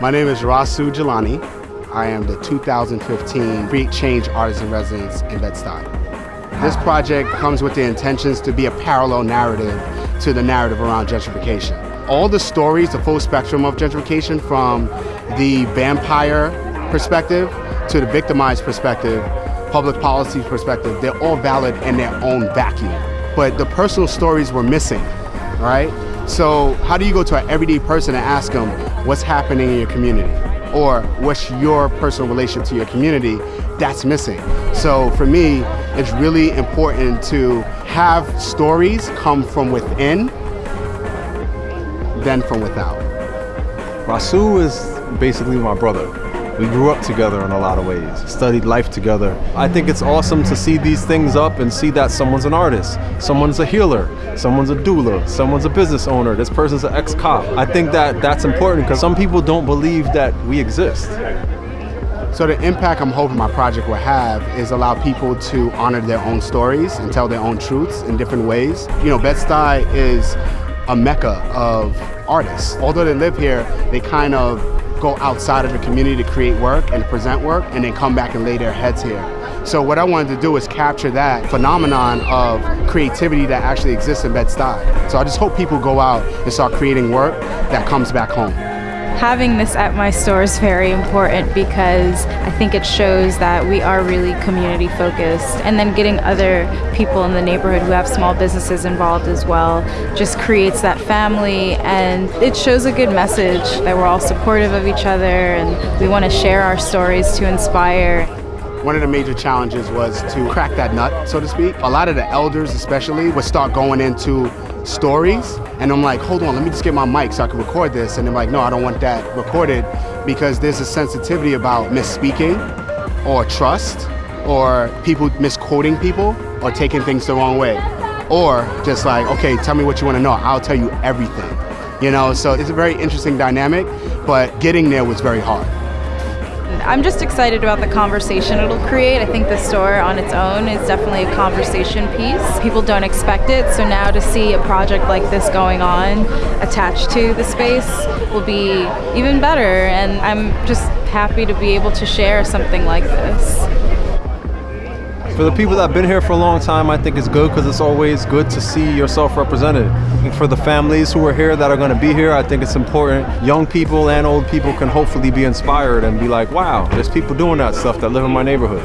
My name is Rasu Jelani. I am the 2015 Create Change Artist in Residence in Bed-Stuy. This project comes with the intentions to be a parallel narrative to the narrative around gentrification. All the stories, the full spectrum of gentrification from the vampire perspective to the victimized perspective, public policy perspective, they're all valid in their own vacuum. But the personal stories were missing, right? So how do you go to an everyday person and ask them what's happening in your community? Or what's your personal relationship to your community? That's missing. So for me, it's really important to have stories come from within than from without. Rasu is basically my brother. We grew up together in a lot of ways, studied life together. I think it's awesome to see these things up and see that someone's an artist, someone's a healer, someone's a doula, someone's a business owner, this person's an ex-cop. I think that that's important because some people don't believe that we exist. So the impact I'm hoping my project will have is allow people to honor their own stories and tell their own truths in different ways. You know, Bed-Stuy is a mecca of artists. Although they live here, they kind of go outside of the community to create work and present work and then come back and lay their heads here. So what I wanted to do is capture that phenomenon of creativity that actually exists in Bed-Stuy. So I just hope people go out and start creating work that comes back home. Having this at my store is very important because I think it shows that we are really community focused and then getting other people in the neighborhood who have small businesses involved as well just creates that family and it shows a good message that we're all supportive of each other and we want to share our stories to inspire. One of the major challenges was to crack that nut, so to speak. A lot of the elders especially would start going into stories and I'm like, hold on, let me just get my mic so I can record this. And they're like, no, I don't want that recorded because there's a sensitivity about misspeaking or trust or people misquoting people or taking things the wrong way. Or just like, okay, tell me what you want to know. I'll tell you everything. You know, so it's a very interesting dynamic, but getting there was very hard. I'm just excited about the conversation it'll create. I think the store on its own is definitely a conversation piece. People don't expect it, so now to see a project like this going on attached to the space will be even better, and I'm just happy to be able to share something like this. For the people that have been here for a long time, I think it's good because it's always good to see yourself represented. And for the families who are here that are going to be here, I think it's important. Young people and old people can hopefully be inspired and be like, wow, there's people doing that stuff that live in my neighborhood.